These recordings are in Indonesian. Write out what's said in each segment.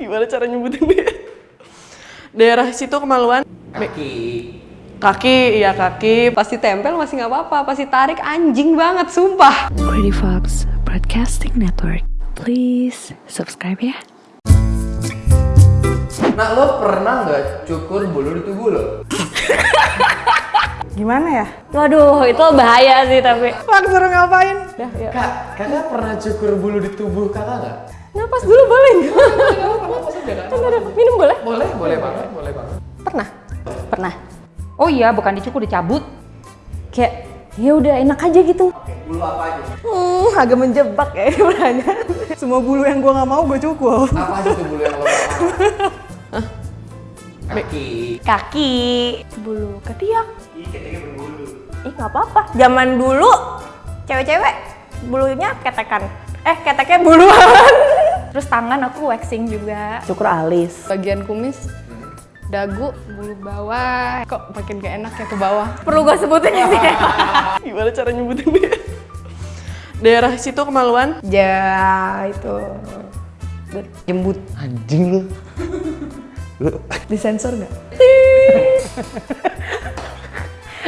Gimana cara nyebutin dia? Daerah situ kemaluan. Kaki. Kaki, iya kaki. Pasti tempel masih nggak apa-apa. Pasti tarik anjing banget, sumpah. Pretty Fox Broadcasting Network. Please subscribe ya. Nah lo pernah nggak cukur bulu di tubuh lo? Gimana ya? Waduh, itu bahaya sih tapi. Pak suruh ngapain? Kak, kakak pernah cukur bulu di tubuh kakak nggak? Napas dulu boleh nggak? Minum boleh? Boleh, boleh banget, boleh banget. Pernah. Pernah. Oh iya, bukan dicukur, dicabut. Kayak ya udah enak aja gitu. Bulu apa aja? Hmm, agak menjebak ya pertanyaan. Semua bulu yang gua nggak mau gue cukur. Apa aja tuh bulu yang lo nggak mau? Kaki. Kaki, bulu ketiak. Ih nggak apa-apa. Zaman dulu cewek-cewek bulunya ketekan. Eh keteknya buluan. Terus tangan aku waxing juga. Cukur alis. Bagian kumis, dagu, bulu bawah. Kok makin gak enak ya ke bawah? Perlu gue sebutin ya sih. Gimana cara nyebutin dia? Daerah situ kemaluan. Ya itu. Jembut. Anjing lu. Disensor nggak?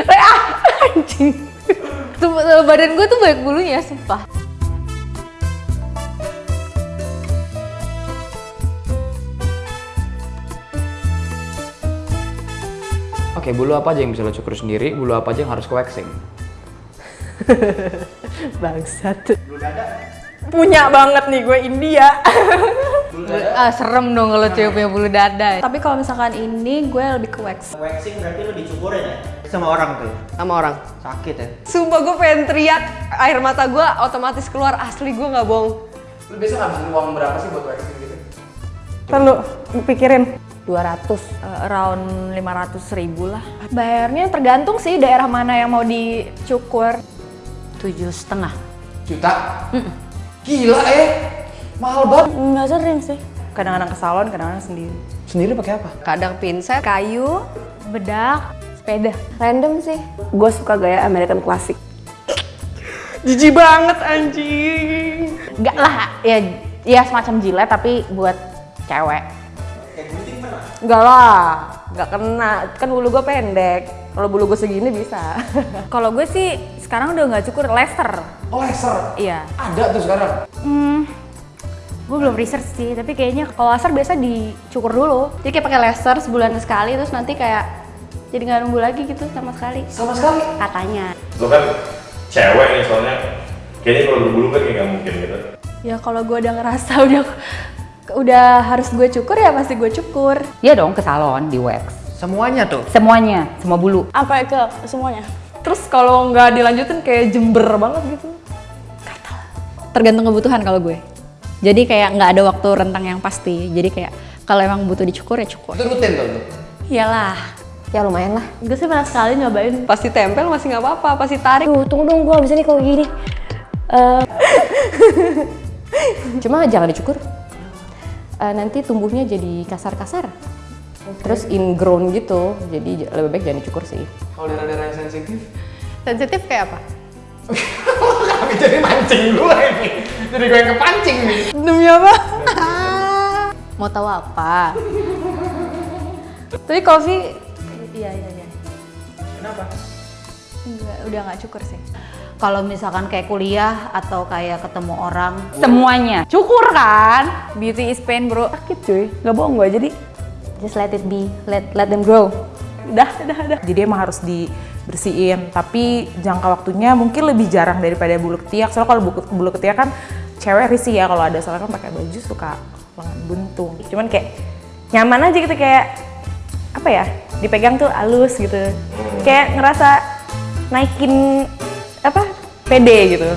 Anjing. Tuh, badan gue tuh banyak bulunya, sumpah. Oke, bulu apa aja yang bisa lo cukur sendiri? Bulu apa aja yang harus ke waxing? Bangsat. Punya banget nih gue India. ah, serem dong kalau cewek punya bulu dada. Tapi kalau misalkan ini gue lebih ke wax. Waxing berarti lo dicukurin ya? Sama orang tuh? Sama orang. Sakit ya? Sumpah gue pengen teriak, air mata gue otomatis keluar asli gue nggak bohong. Lu biasa ngabisin uang berapa sih buat waxing gitu? Perlu pikirin. 200, uh, around 500 ribu lah. Bayarnya tergantung sih daerah mana yang mau dicukur. Tujuh setengah. Juta? Gila eh! Mahal banget. Nggak sering sih. Kadang-kadang ke salon, kadang-kadang sendiri. Sendiri pakai apa? Kadang pinset, Kayu, bedak, sepeda. Random sih. Gue suka gaya American Classic. jijik banget anjing. Enggak lah, ya ya semacam jilet tapi buat cewek. Enggak lah, nggak kena. Kan bulu gue pendek. Kalau bulu gue segini bisa. Kalau gue sih sekarang udah nggak cukur laser. Oh, laser? Iya. Ada tuh sekarang? Hmm, gue belum research sih, tapi kayaknya kalau laser biasa dicukur dulu. Jadi kayak pakai laser sebulan sekali, terus nanti kayak jadi nggak nunggu lagi gitu sama sekali. Sama sekali? Katanya. lo kan cewek nih soalnya kayaknya kalau berbulu kan kayak nggak mungkin gitu Ya kalau gue udah ngerasa udah udah harus gue cukur ya pasti gue cukur. Iya dong, ke salon, di wax. Semuanya tuh? Semuanya, semua bulu. Sampai ke semuanya. Terus kalau nggak dilanjutin kayak jember banget gitu. Tergantung kebutuhan kalau gue. Jadi kayak nggak ada waktu rentang yang pasti. Jadi kayak kalau emang butuh dicukur ya cukur. Itu rutin tuh? tuh? Iyalah. Ya lumayan lah. Gue sih pernah sekali nyobain. Pasti tempel masih nggak apa-apa, pasti tarik. Tuh, tunggu dong, gue bisa nih kalau gini. Eh, Cuma jangan dicukur. Eh, nanti tumbuhnya jadi kasar-kasar. Terus ingrown gitu. Jadi lebih baik jangan dicukur sih. Kalau daerah-daerah yang sensitif? Sensitif kayak apa? Kami jadi mancing gue ini. Jadi gue yang kepancing nih. Demi apa? Mau tahu apa? Tapi coffee Iya iya iya. Kenapa? Enggak, udah nggak cukur sih. Kalau misalkan kayak kuliah atau kayak ketemu orang, semuanya cukur kan? Beauty is pain bro. Sakit cuy, nggak bohong gue. Jadi Just let it be. Let let them grow. udah, udah, udah. Jadi emang harus dibersihin. Tapi jangka waktunya mungkin lebih jarang daripada bulu ketiak. Soalnya kalau bulu, bulu ketiak kan cewek risih ya kalau ada soalnya kan pakai baju suka lengan buntung. Cuman kayak nyaman aja gitu kayak apa ya? Dipegang tuh halus gitu. Kayak ngerasa naikin apa? Pede gitu.